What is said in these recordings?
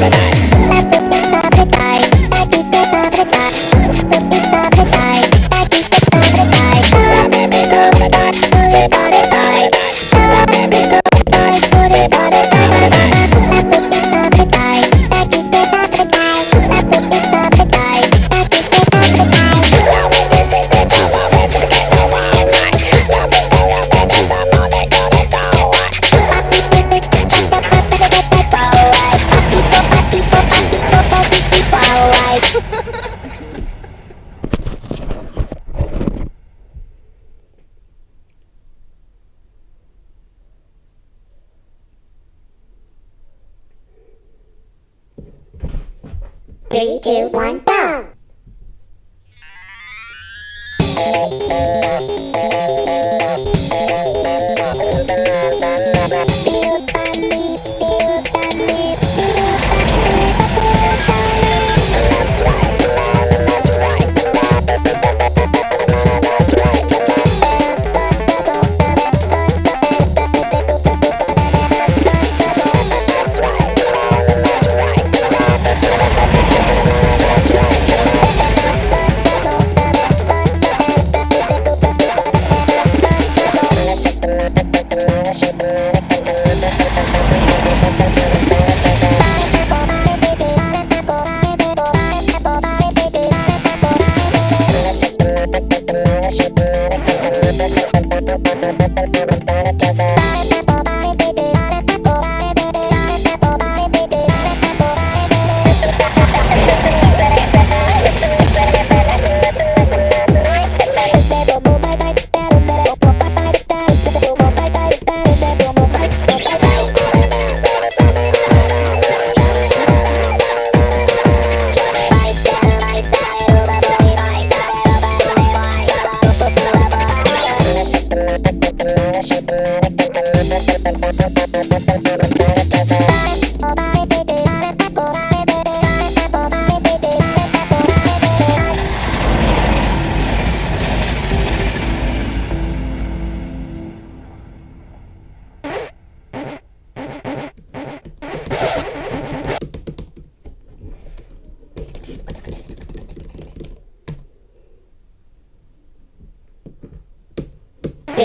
Bye. Three, two, one, go!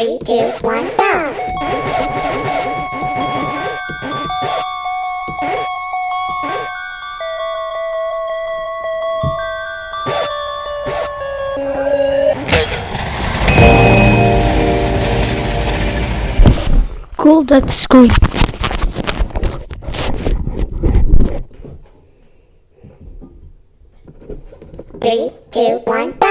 Three, two, one, go! Cool death screen. Three, two, one, go!